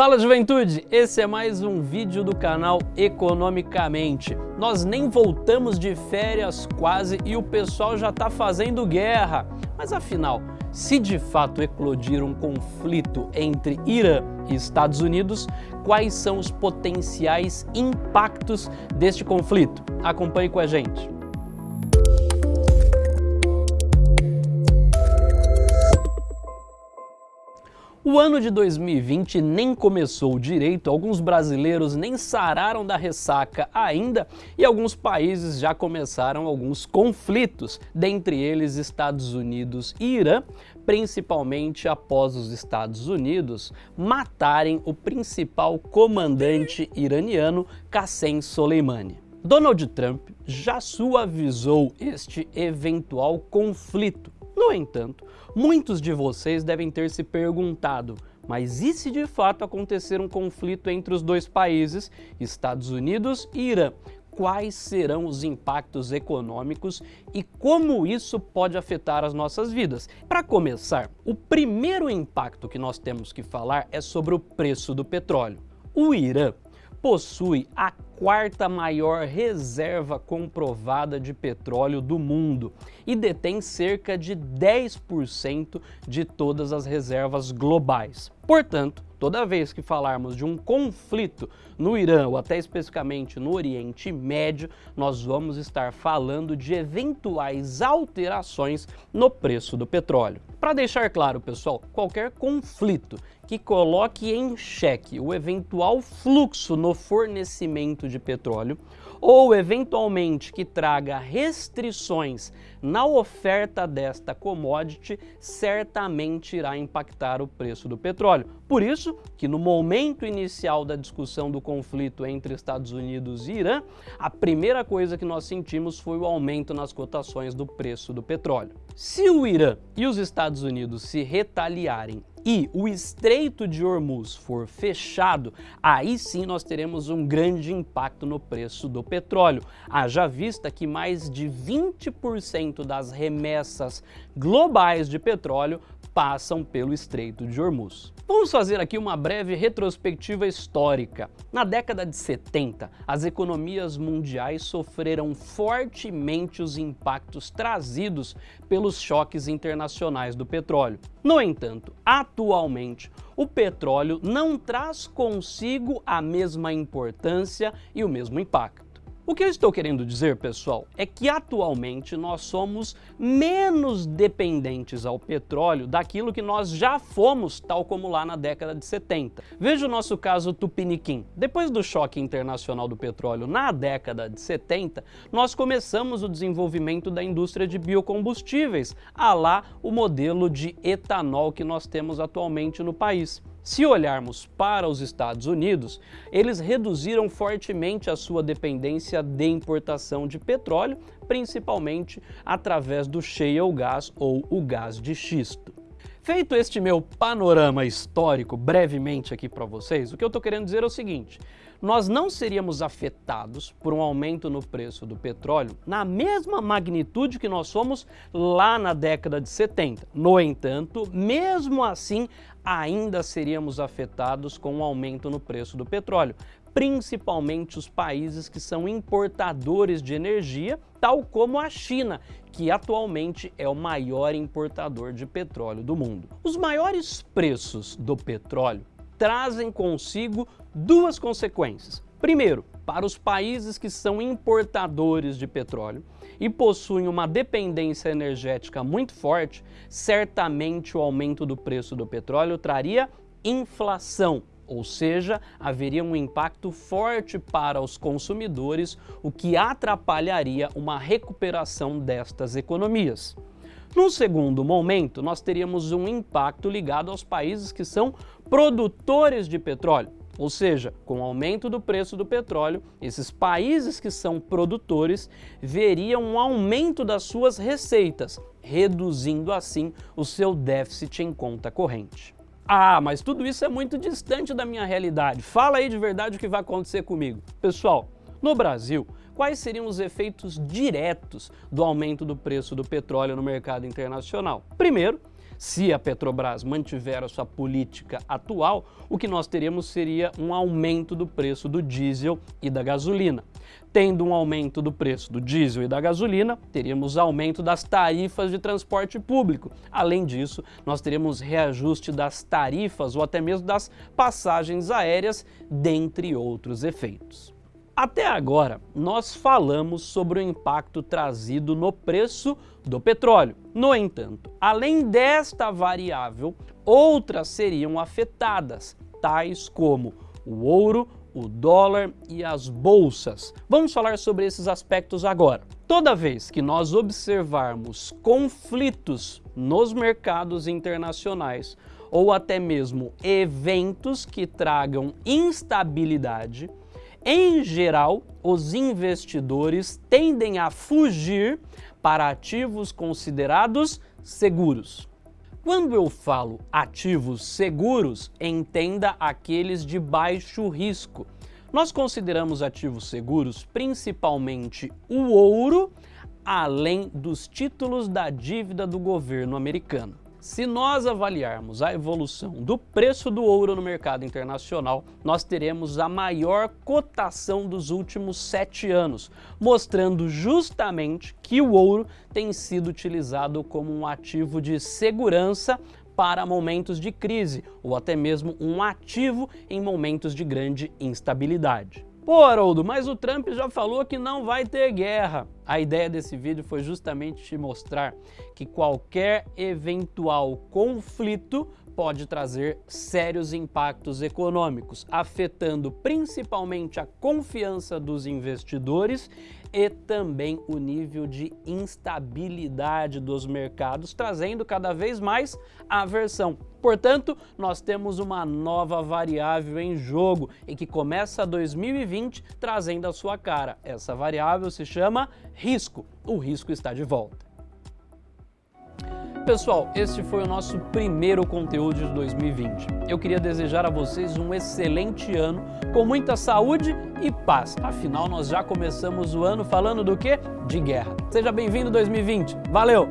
Fala juventude, esse é mais um vídeo do canal Economicamente. Nós nem voltamos de férias quase e o pessoal já está fazendo guerra. Mas afinal, se de fato eclodir um conflito entre Irã e Estados Unidos, quais são os potenciais impactos deste conflito? Acompanhe com a gente. O ano de 2020 nem começou direito, alguns brasileiros nem sararam da ressaca ainda e alguns países já começaram alguns conflitos, dentre eles Estados Unidos e Irã, principalmente após os Estados Unidos matarem o principal comandante iraniano Qassem Soleimani. Donald Trump já suavizou este eventual conflito no entanto, muitos de vocês devem ter se perguntado, mas e se de fato acontecer um conflito entre os dois países, Estados Unidos e Irã? Quais serão os impactos econômicos e como isso pode afetar as nossas vidas? Para começar, o primeiro impacto que nós temos que falar é sobre o preço do petróleo. O Irã possui a quarta maior reserva comprovada de petróleo do mundo e detém cerca de 10% de todas as reservas globais. Portanto, toda vez que falarmos de um conflito no Irã ou até especificamente no Oriente Médio, nós vamos estar falando de eventuais alterações no preço do petróleo. Para deixar claro, pessoal, qualquer conflito que coloque em xeque o eventual fluxo no fornecimento de petróleo ou eventualmente que traga restrições na oferta desta commodity, certamente irá impactar o preço do petróleo. Por isso que no momento inicial da discussão do conflito entre Estados Unidos e Irã, a primeira coisa que nós sentimos foi o aumento nas cotações do preço do petróleo. Se o Irã e os Estados Unidos se retaliarem e o Estreito de Hormuz for fechado, aí sim nós teremos um grande impacto no preço do petróleo. Haja vista que mais de 20% das remessas globais de petróleo passam pelo Estreito de Hormuz. Vamos fazer aqui uma breve retrospectiva histórica. Na década de 70, as economias mundiais sofreram fortemente os impactos trazidos pelos choques internacionais do petróleo. No entanto, atualmente, o petróleo não traz consigo a mesma importância e o mesmo impacto. O que eu estou querendo dizer, pessoal, é que atualmente nós somos menos dependentes ao petróleo daquilo que nós já fomos, tal como lá na década de 70. Veja o nosso caso Tupiniquim. Depois do choque internacional do petróleo na década de 70, nós começamos o desenvolvimento da indústria de biocombustíveis, a lá o modelo de etanol que nós temos atualmente no país. Se olharmos para os Estados Unidos, eles reduziram fortemente a sua dependência de importação de petróleo, principalmente através do shale gas ou o gás de xisto. Feito este meu panorama histórico brevemente aqui para vocês, o que eu estou querendo dizer é o seguinte, nós não seríamos afetados por um aumento no preço do petróleo na mesma magnitude que nós somos lá na década de 70. No entanto, mesmo assim, ainda seríamos afetados com um aumento no preço do petróleo, principalmente os países que são importadores de energia, tal como a China, que atualmente é o maior importador de petróleo do mundo. Os maiores preços do petróleo trazem consigo duas consequências. Primeiro, para os países que são importadores de petróleo e possuem uma dependência energética muito forte, certamente o aumento do preço do petróleo traria inflação, ou seja, haveria um impacto forte para os consumidores, o que atrapalharia uma recuperação destas economias. Num segundo momento, nós teríamos um impacto ligado aos países que são produtores de petróleo. Ou seja, com o aumento do preço do petróleo, esses países que são produtores veriam um aumento das suas receitas, reduzindo assim o seu déficit em conta corrente. Ah, mas tudo isso é muito distante da minha realidade. Fala aí de verdade o que vai acontecer comigo. Pessoal, no Brasil, quais seriam os efeitos diretos do aumento do preço do petróleo no mercado internacional? Primeiro, Se a Petrobras mantiver a sua política atual, o que nós teremos seria um aumento do preço do diesel e da gasolina. Tendo um aumento do preço do diesel e da gasolina, teríamos aumento das tarifas de transporte público. Além disso, nós teremos reajuste das tarifas ou até mesmo das passagens aéreas, dentre outros efeitos. Até agora, nós falamos sobre o impacto trazido no preço do petróleo. No entanto, além desta variável, outras seriam afetadas, tais como o ouro, o dólar e as bolsas. Vamos falar sobre esses aspectos agora. Toda vez que nós observarmos conflitos nos mercados internacionais ou até mesmo eventos que tragam instabilidade, em geral, os investidores tendem a fugir para ativos considerados seguros. Quando eu falo ativos seguros, entenda aqueles de baixo risco. Nós consideramos ativos seguros principalmente o ouro, além dos títulos da dívida do governo americano. Se nós avaliarmos a evolução do preço do ouro no mercado internacional, nós teremos a maior cotação dos últimos sete anos, mostrando justamente que o ouro tem sido utilizado como um ativo de segurança para momentos de crise, ou até mesmo um ativo em momentos de grande instabilidade. Pô, Haroldo, mas o Trump já falou que não vai ter guerra. A ideia desse vídeo foi justamente te mostrar que qualquer eventual conflito pode trazer sérios impactos econômicos, afetando principalmente a confiança dos investidores e também o nível de instabilidade dos mercados, trazendo cada vez mais aversão. Portanto, nós temos uma nova variável em jogo e que começa 2020 trazendo a sua cara. Essa variável se chama risco. O risco está de volta. Pessoal, este foi o nosso primeiro conteúdo de 2020. Eu queria desejar a vocês um excelente ano, com muita saúde e paz. Afinal, nós já começamos o ano falando do quê? De guerra. Seja bem-vindo 2020. Valeu!